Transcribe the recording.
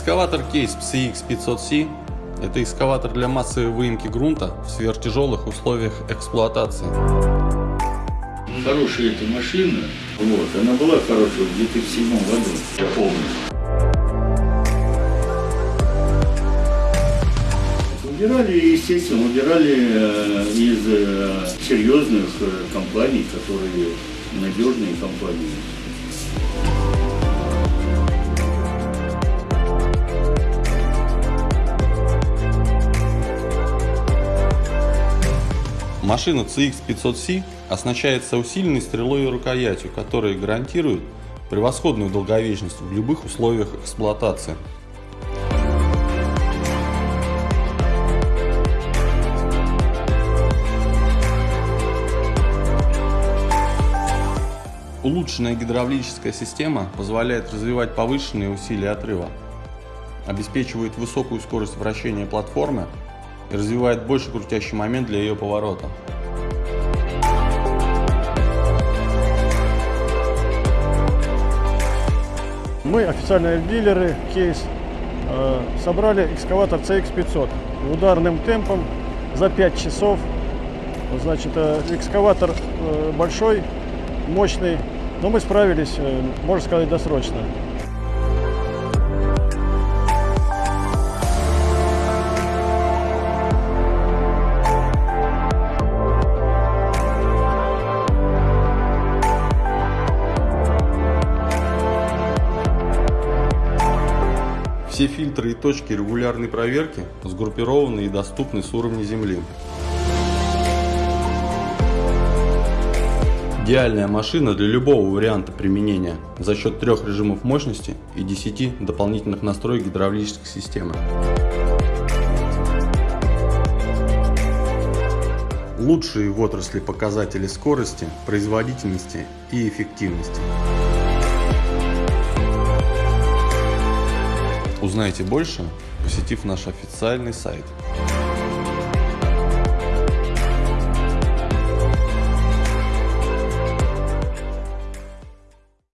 Экскаватор кейс CX500C – это экскаватор для массовой выемки грунта в сверхтяжелых условиях эксплуатации. Хорошая эта машина, вот, она была хорошая в седьмом году, я помню. Убирали, естественно, убирали э, из э, серьезных э, компаний, которые надежные компании. Машина CX500C оснащается усиленной стрелой и рукоятью, которые гарантируют превосходную долговечность в любых условиях эксплуатации. Улучшенная гидравлическая система позволяет развивать повышенные усилия отрыва, обеспечивает высокую скорость вращения платформы и развивает больше крутящий момент для ее поворота. Мы, официальные дилеры, кейс, э, собрали экскаватор CX500 ударным темпом за 5 часов. Значит, э, экскаватор э, большой, мощный, но мы справились, можно сказать, досрочно. Все фильтры и точки регулярной проверки сгруппированы и доступны с уровня земли. Идеальная машина для любого варианта применения за счет трех режимов мощности и 10 дополнительных настроек гидравлической системы. Лучшие в отрасли показатели скорости, производительности и эффективности. Узнайте больше, посетив наш официальный сайт.